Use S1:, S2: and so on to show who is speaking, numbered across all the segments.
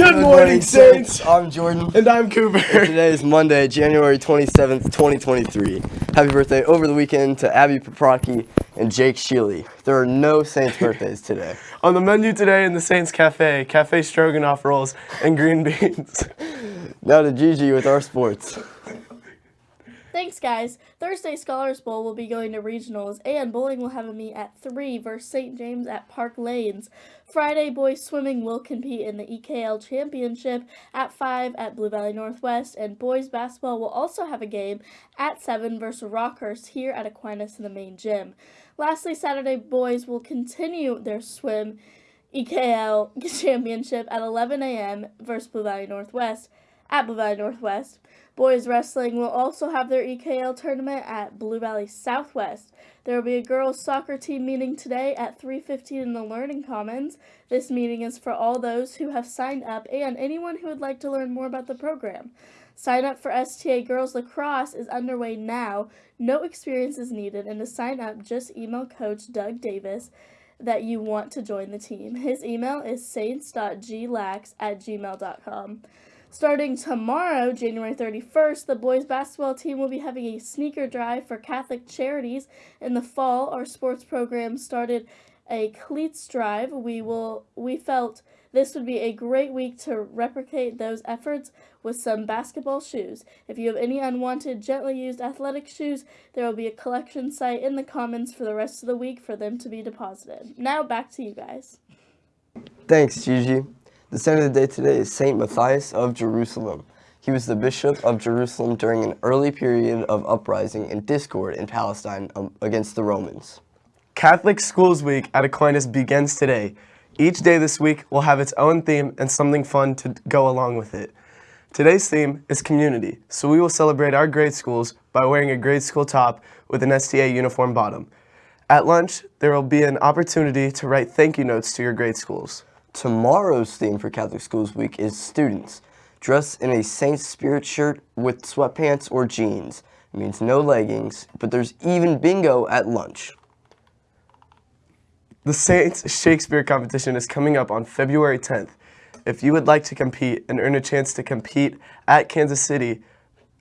S1: Good, morning, Saints.
S2: I'm Jordan.
S1: And I'm Cooper.
S2: And today is Monday, January 27th, 2023. Happy birthday over the weekend to Abby Paprocki and Jake Sheely. There are no Saints birthdays today.
S1: On the menu today in the Saints Cafe, cafe stroganoff rolls and green beans.
S2: now to Gigi with our sports.
S3: Thanks, guys. Thursday Scholars Bowl will be going to regionals, and bowling will have a meet at 3 versus St. James at Park Lanes. Friday, boys swimming will compete in the EKL Championship at 5 at Blue Valley Northwest, and boys basketball will also have a game at 7 versus Rockhurst here at Aquinas in the main gym. Lastly, Saturday, boys will continue their swim EKL Championship at 11 a.m. versus Blue Valley Northwest at Blue Valley Northwest. Boys wrestling will also have their EKL tournament at Blue Valley Southwest. There will be a girls soccer team meeting today at 3:15 in the Learning Commons. This meeting is for all those who have signed up and anyone who would like to learn more about the program. Sign up for STA Girls Lacrosse is underway now. No experience is needed, and to sign up, just email Coach Doug Davis that you want to join the team. His email is saints.glax at gmail.com. Starting tomorrow, January 31st, the boys basketball team will be having a sneaker drive for Catholic charities. In the fall, our sports program started a cleats drive. We will we felt this would be a great week to replicate those efforts with some basketball shoes. If you have any unwanted, gently used athletic shoes, there will be a collection site in the Commons for the rest of the week for them to be deposited. Now back to you guys.
S2: Thanks, Gigi. The saint of the day today is Saint Matthias of Jerusalem. He was the bishop of Jerusalem during an early period of uprising and discord in Palestine um, against the Romans.
S1: Catholic Schools Week at Aquinas begins today. Each day this week will have its own theme and something fun to go along with it. Today's theme is community, so we will celebrate our grade schools by wearing a grade school top with an STA uniform bottom. At lunch, there will be an opportunity to write thank you notes to your grade schools.
S2: Tomorrow's theme for Catholic Schools Week is students. Dress in a Saint Spirit shirt with sweatpants or jeans. It means no leggings, but there's even bingo at lunch.
S1: The Saints Shakespeare competition is coming up on February 10th. If you would like to compete and earn a chance to compete at Kansas City,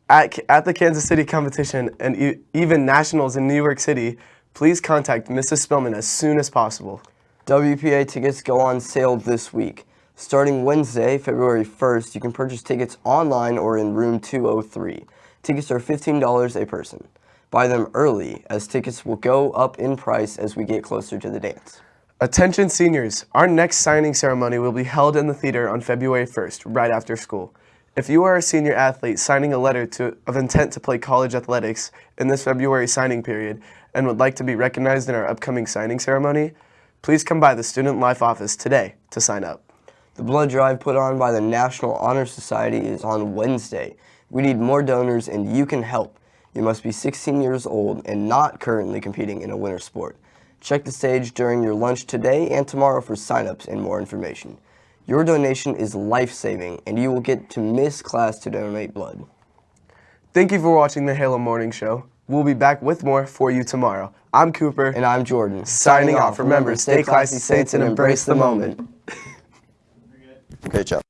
S1: at, at the Kansas City competition and e even nationals in New York City, please contact Mrs. Spillman as soon as possible.
S2: WPA tickets go on sale this week. Starting Wednesday, February 1st, you can purchase tickets online or in room 203. Tickets are $15 a person. Buy them early, as tickets will go up in price as we get closer to the dance.
S1: Attention seniors, our next signing ceremony will be held in the theater on February 1st, right after school. If you are a senior athlete signing a letter to, of intent to play college athletics in this February signing period and would like to be recognized in our upcoming signing ceremony, Please come by the Student Life office today to sign up.
S2: The blood drive put on by the National Honor Society is on Wednesday. We need more donors and you can help. You must be 16 years old and not currently competing in a winter sport. Check the stage during your lunch today and tomorrow for signups and more information. Your donation is life-saving and you will get to miss class to donate blood.
S1: Thank you for watching the Halo Morning Show. We'll be back with more for you tomorrow. I'm Cooper.
S2: And I'm Jordan.
S1: Signing off. Remember, stay classy, Saints, and embrace the moment.
S2: Great job.